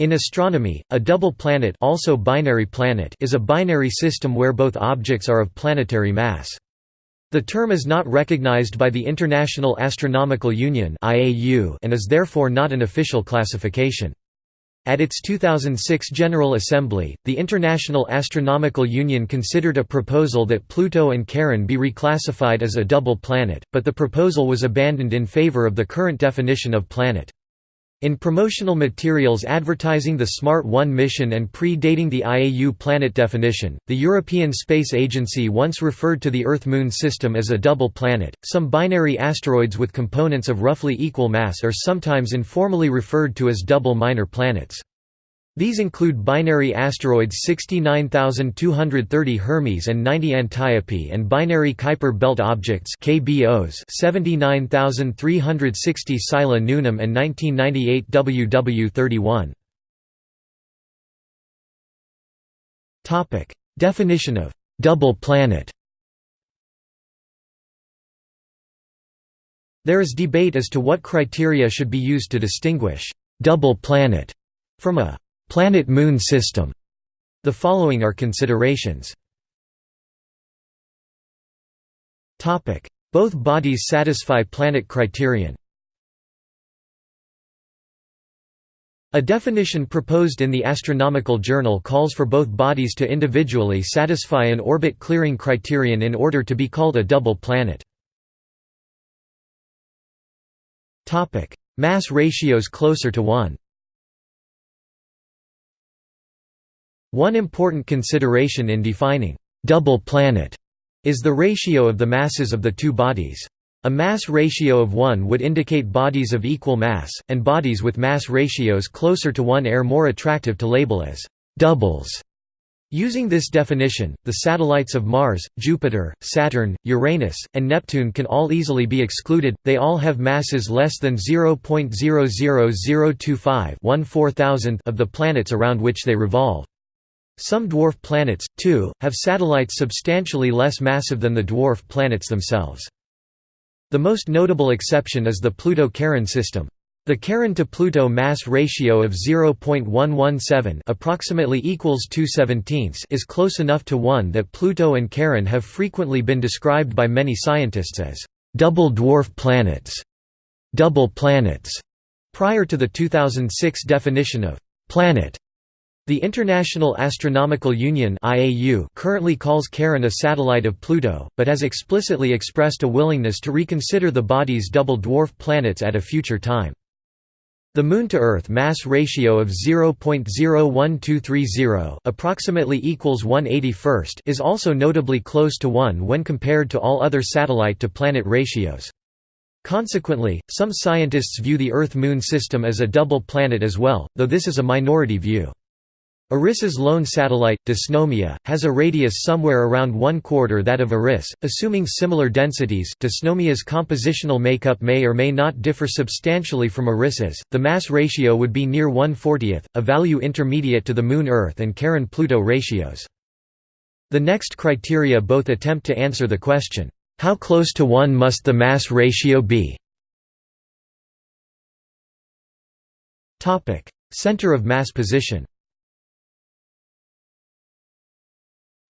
In astronomy, a double planet, also binary planet is a binary system where both objects are of planetary mass. The term is not recognized by the International Astronomical Union and is therefore not an official classification. At its 2006 General Assembly, the International Astronomical Union considered a proposal that Pluto and Charon be reclassified as a double planet, but the proposal was abandoned in favor of the current definition of planet. In promotional materials advertising the Smart 1 mission and pre-dating the IAU planet definition, the European Space Agency once referred to the Earth-Moon system as a double planet. Some binary asteroids with components of roughly equal mass are sometimes informally referred to as double minor planets. These include binary asteroids 69230 Hermes and 90 Antiope and binary Kuiper belt objects KBOs 79360 Sila Nunam and 1998 WW31. Topic: Definition of double planet. There is debate as to what criteria should be used to distinguish double planet from a Planet–Moon system. The following are considerations. Both bodies satisfy planet criterion. A definition proposed in the Astronomical Journal calls for both bodies to individually satisfy an orbit clearing criterion in order to be called a double planet. Mass ratios closer to 1 One important consideration in defining double planet is the ratio of the masses of the two bodies. A mass ratio of 1 would indicate bodies of equal mass, and bodies with mass ratios closer to 1 are more attractive to label as doubles. Using this definition, the satellites of Mars, Jupiter, Saturn, Uranus, and Neptune can all easily be excluded, they all have masses less than 0.00025 of the planets around which they revolve. Some dwarf planets, too, have satellites substantially less massive than the dwarf planets themselves. The most notable exception is the Pluto-Charon system. The Charon to Pluto mass ratio of 0.117 approximately equals 2 is close enough to 1 that Pluto and Charon have frequently been described by many scientists as double dwarf planets, double planets, prior to the 2006 definition of planet. The International Astronomical Union (IAU) currently calls Charon a satellite of Pluto, but has explicitly expressed a willingness to reconsider the body's double dwarf planets at a future time. The Moon-to-Earth mass ratio of 0.01230 approximately equals 181st is also notably close to 1 when compared to all other satellite-to-planet ratios. Consequently, some scientists view the Earth-Moon system as a double planet as well, though this is a minority view. Eris's lone satellite, Dysnomia, has a radius somewhere around one quarter that of Eris. Assuming similar densities, Dysnomia's compositional makeup may or may not differ substantially from Eris's. The mass ratio would be near 1/40th, a value intermediate to the Moon-Earth and Charon-Pluto ratios. The next criteria both attempt to answer the question, how close to 1 must the mass ratio be? Topic: Center of mass position.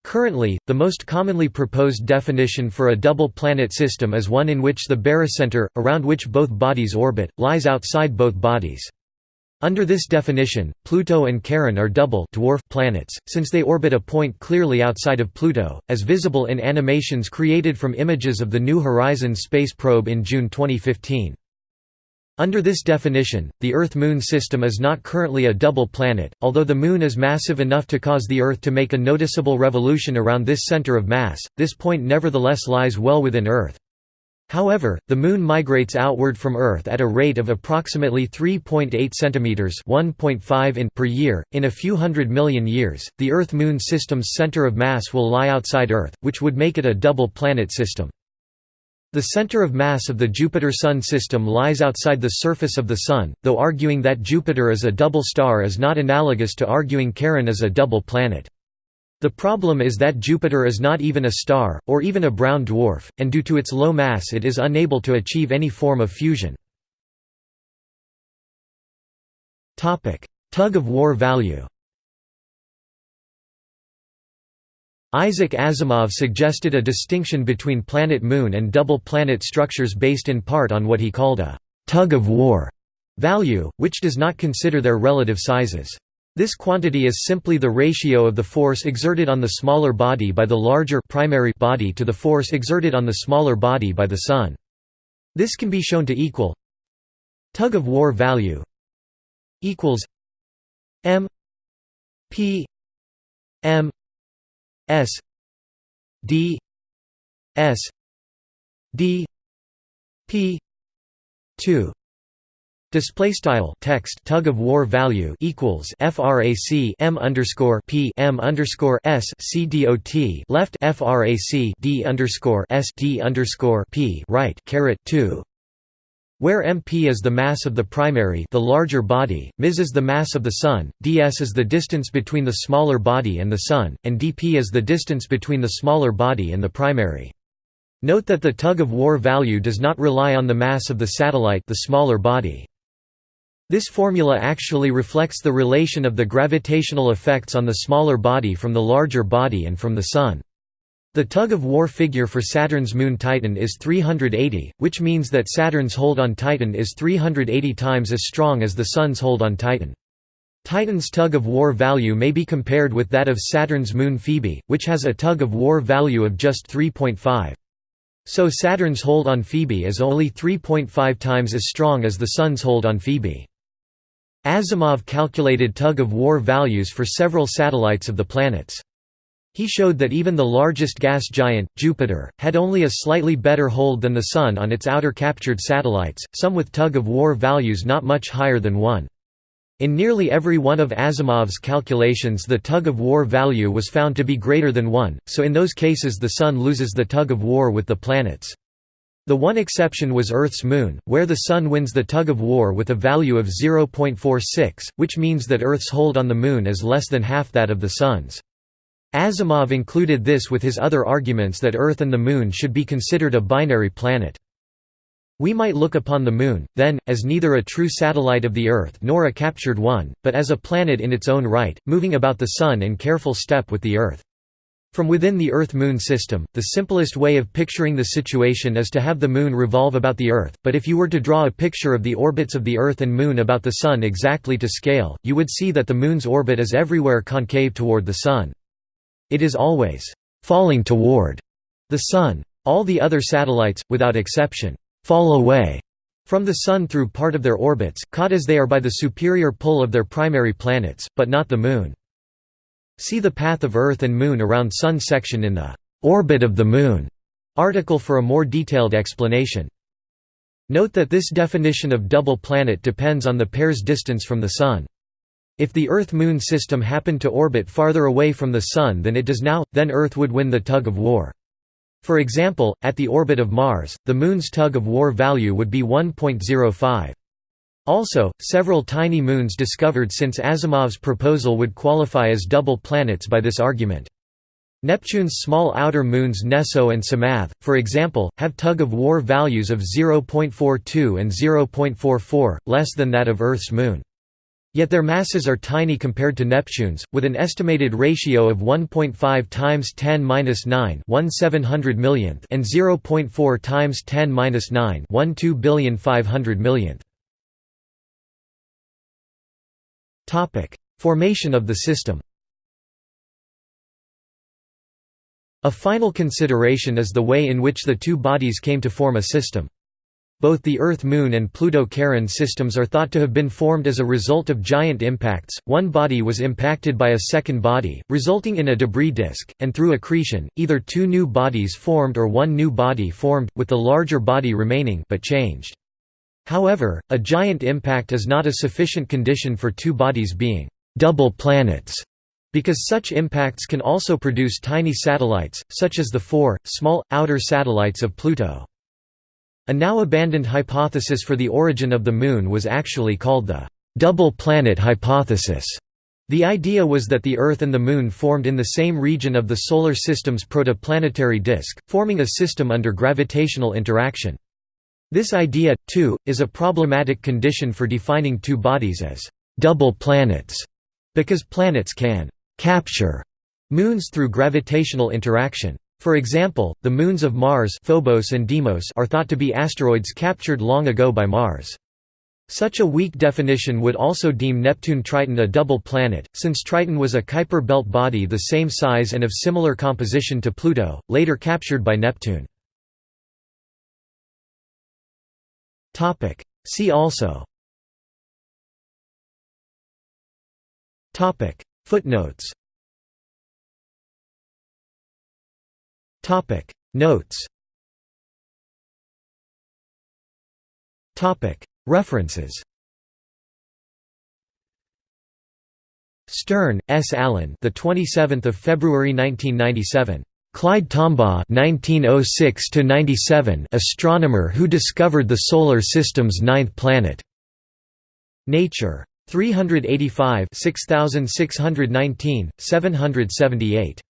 Currently, the most commonly proposed definition for a double planet system is one in which the barycenter, around which both bodies orbit, lies outside both bodies. Under this definition, Pluto and Charon are double dwarf planets, since they orbit a point clearly outside of Pluto, as visible in animations created from images of the New Horizons space probe in June 2015. Under this definition, the Earth–Moon system is not currently a double planet, although the Moon is massive enough to cause the Earth to make a noticeable revolution around this center of mass, this point nevertheless lies well within Earth. However, the Moon migrates outward from Earth at a rate of approximately 3.8 cm (1.5 in) per year. In a few hundred million years, the Earth–Moon system's center of mass will lie outside Earth, which would make it a double planet system. The center of mass of the Jupiter–Sun system lies outside the surface of the Sun, though arguing that Jupiter is a double star is not analogous to arguing Charon is a double planet. The problem is that Jupiter is not even a star, or even a brown dwarf, and due to its low mass it is unable to achieve any form of fusion. Tug-of-war value Isaac Asimov suggested a distinction between planet-moon and double-planet structures based in part on what he called a «tug-of-war» value, which does not consider their relative sizes. This quantity is simply the ratio of the force exerted on the smaller body by the larger primary body to the force exerted on the smaller body by the Sun. This can be shown to equal tug-of-war value equals m p m S D S D P two. Display style text tug of war value equals frac m underscore p m underscore s c dot left frac d underscore s d underscore p right caret two where mp is the mass of the primary the larger body, ms is the mass of the Sun, ds is the distance between the smaller body and the Sun, and dp is the distance between the smaller body and the primary. Note that the tug-of-war value does not rely on the mass of the satellite the smaller body. This formula actually reflects the relation of the gravitational effects on the smaller body from the larger body and from the Sun. The tug-of-war figure for Saturn's moon Titan is 380, which means that Saturn's hold on Titan is 380 times as strong as the Sun's hold on Titan. Titan's tug-of-war value may be compared with that of Saturn's moon Phoebe, which has a tug-of-war value of just 3.5. So Saturn's hold on Phoebe is only 3.5 times as strong as the Sun's hold on Phoebe. Asimov calculated tug-of-war values for several satellites of the planets. He showed that even the largest gas giant, Jupiter, had only a slightly better hold than the Sun on its outer captured satellites, some with tug-of-war values not much higher than 1. In nearly every one of Asimov's calculations the tug-of-war value was found to be greater than 1, so in those cases the Sun loses the tug-of-war with the planets. The one exception was Earth's moon, where the Sun wins the tug-of-war with a value of 0.46, which means that Earth's hold on the Moon is less than half that of the Sun's. Asimov included this with his other arguments that Earth and the Moon should be considered a binary planet. We might look upon the Moon, then, as neither a true satellite of the Earth nor a captured one, but as a planet in its own right, moving about the Sun in careful step with the Earth. From within the Earth-Moon system, the simplest way of picturing the situation is to have the Moon revolve about the Earth, but if you were to draw a picture of the orbits of the Earth and Moon about the Sun exactly to scale, you would see that the Moon's orbit is everywhere concave toward the Sun. It is always falling toward the Sun. All the other satellites, without exception, fall away from the Sun through part of their orbits, caught as they are by the superior pull of their primary planets, but not the Moon. See the path of Earth and Moon around Sun section in the «Orbit of the Moon» article for a more detailed explanation. Note that this definition of double planet depends on the pair's distance from the Sun. If the Earth–Moon system happened to orbit farther away from the Sun than it does now, then Earth would win the tug-of-war. For example, at the orbit of Mars, the Moon's tug-of-war value would be 1.05. Also, several tiny moons discovered since Asimov's proposal would qualify as double planets by this argument. Neptune's small outer moons Neso and Psamathe, for example, have tug-of-war values of 0.42 and 0.44, less than that of Earth's moon. Yet their masses are tiny compared to Neptune's, with an estimated ratio of 1.5 times 10 9 1 700 millionth and 0.4 times 10 9 1 2 billion 500 millionth. Topic: Formation of the system. A final consideration is the way in which the two bodies came to form a system. Both the Earth-Moon and Pluto-Charon systems are thought to have been formed as a result of giant impacts. One body was impacted by a second body, resulting in a debris disk, and through accretion, either two new bodies formed or one new body formed, with the larger body remaining but changed. However, a giant impact is not a sufficient condition for two bodies being double planets, because such impacts can also produce tiny satellites, such as the four, small, outer satellites of Pluto. A now abandoned hypothesis for the origin of the Moon was actually called the double planet hypothesis. The idea was that the Earth and the Moon formed in the same region of the Solar System's protoplanetary disk, forming a system under gravitational interaction. This idea, too, is a problematic condition for defining two bodies as double planets because planets can capture moons through gravitational interaction. For example, the moons of Mars Phobos and Deimos are thought to be asteroids captured long ago by Mars. Such a weak definition would also deem Neptune-Triton a double planet, since Triton was a Kuiper belt body the same size and of similar composition to Pluto, later captured by Neptune. See also Footnotes Topic Notes Topic References Stern, S. Allen. The 27th of February 1997. Clyde Tombaugh (1906–97), astronomer who discovered the Solar System's ninth planet. Nature. 385, 6619, 778.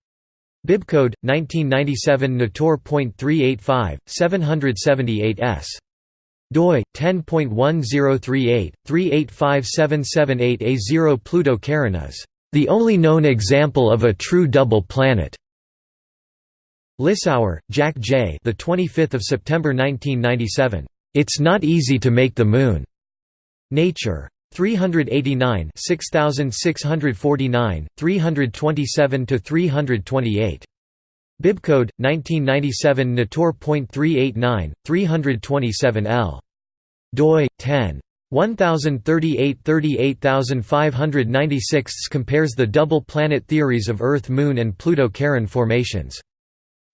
Bibcode 1997 Nator.385 778s doi 10.1038 3857778A0 Pluto Charon is the only known example of a true double planet. Lissauer, Jack J. The 25th of September 1997. It's not easy to make the moon. Nature. 389 6649, 327 to 328 Bibcode, 1997 Nator.389, 327 L. doi, 10. 1038 38596 compares the double planet theories of Earth Moon and Pluto Charon formations.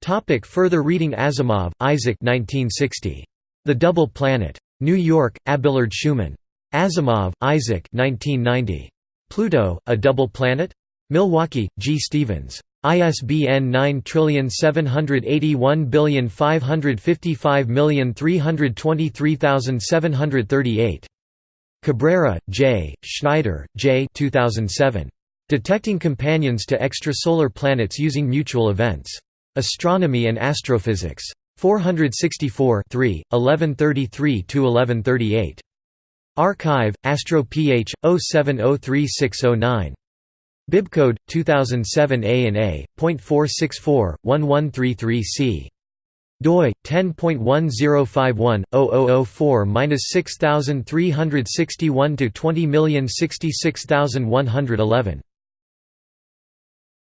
Topic further reading Asimov, Isaac 1960. The Double Planet. New York, Abelard Schuman. Asimov, Isaac 1990. Pluto, A Double Planet? Milwaukee, G. Stevens. ISBN 9781555323738. Cabrera, J., Schneider, J. 2007. Detecting Companions to Extrasolar Planets Using Mutual Events. Astronomy and Astrophysics. 464 1133–1138. Archive, Astro Ph. 07036009. Bibcode 2007 A and A. .464/1133C. doi 10.1051/0004-6361 to 20066111.